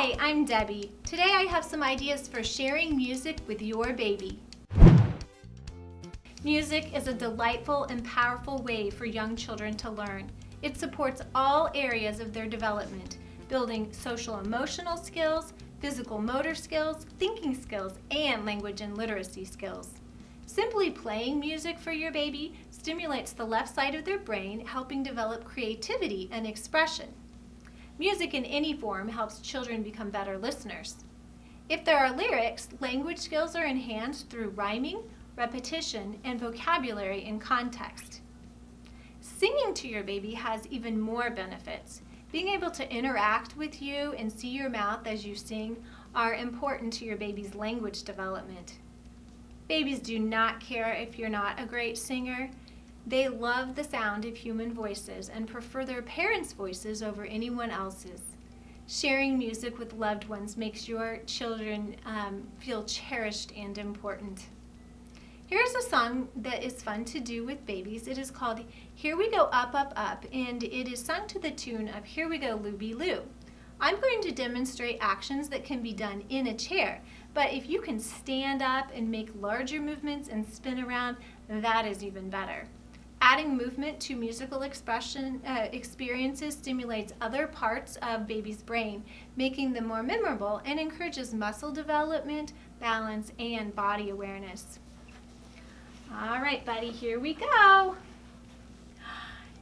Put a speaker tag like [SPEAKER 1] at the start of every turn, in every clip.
[SPEAKER 1] Hi, I'm Debbie. Today I have some ideas for sharing music with your baby. Music is a delightful and powerful way for young children to learn. It supports all areas of their development, building social emotional skills, physical motor skills, thinking skills, and language and literacy skills. Simply playing music for your baby stimulates the left side of their brain, helping develop creativity and expression. Music in any form helps children become better listeners. If there are lyrics, language skills are enhanced through rhyming, repetition, and vocabulary in context. Singing to your baby has even more benefits. Being able to interact with you and see your mouth as you sing are important to your baby's language development. Babies do not care if you're not a great singer. They love the sound of human voices and prefer their parents' voices over anyone else's. Sharing music with loved ones makes your children um, feel cherished and important. Here's a song that is fun to do with babies. It is called Here We Go Up, Up, Up, and it is sung to the tune of Here We Go, Looby Loo. I'm going to demonstrate actions that can be done in a chair, but if you can stand up and make larger movements and spin around, that is even better. Adding movement to musical expression uh, experiences stimulates other parts of baby's brain, making them more memorable and encourages muscle development, balance, and body awareness. All right, buddy, here we go.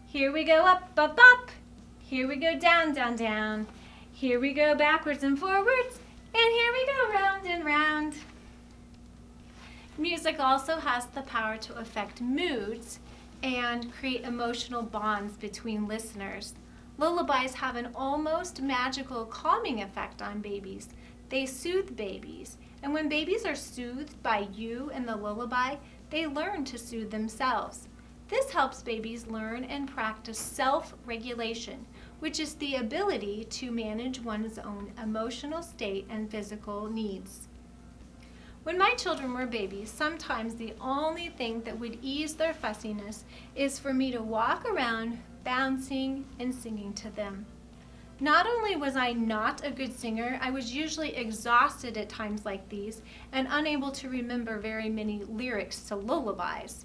[SPEAKER 1] Here we go up, up, up. Here we go down, down, down. Here we go backwards and forwards. And here we go round and round. Music also has the power to affect moods and create emotional bonds between listeners. Lullabies have an almost magical calming effect on babies. They soothe babies, and when babies are soothed by you and the lullaby, they learn to soothe themselves. This helps babies learn and practice self-regulation, which is the ability to manage one's own emotional state and physical needs. When my children were babies, sometimes the only thing that would ease their fussiness is for me to walk around bouncing and singing to them. Not only was I not a good singer, I was usually exhausted at times like these and unable to remember very many lyrics to lullabies.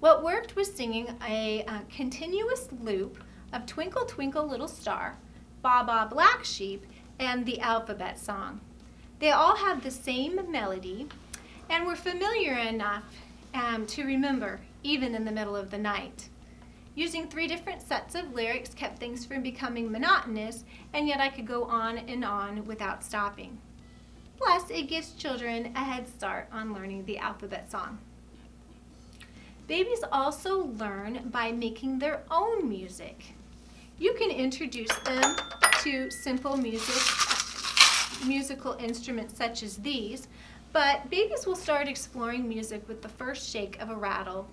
[SPEAKER 1] What worked was singing a, a continuous loop of Twinkle Twinkle Little Star, Baa Baa Black Sheep, and the alphabet song. They all have the same melody and were familiar enough um, to remember even in the middle of the night. Using three different sets of lyrics kept things from becoming monotonous, and yet I could go on and on without stopping. Plus, it gives children a head start on learning the alphabet song. Babies also learn by making their own music. You can introduce them to simple music, musical instruments such as these, but babies will start exploring music with the first shake of a rattle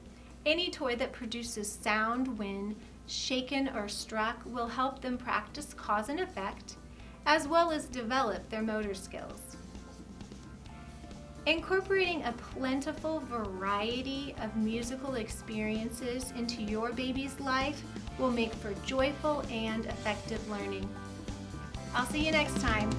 [SPEAKER 1] any toy that produces sound when shaken or struck will help them practice cause and effect, as well as develop their motor skills. Incorporating a plentiful variety of musical experiences into your baby's life will make for joyful and effective learning. I'll see you next time.